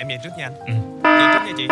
em về trước nha anh ừ. về trước nha chị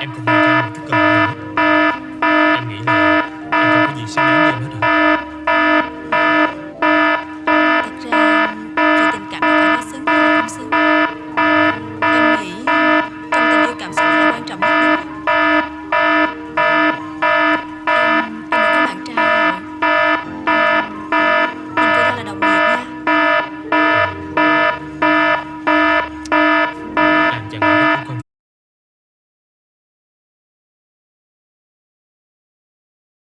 and grow.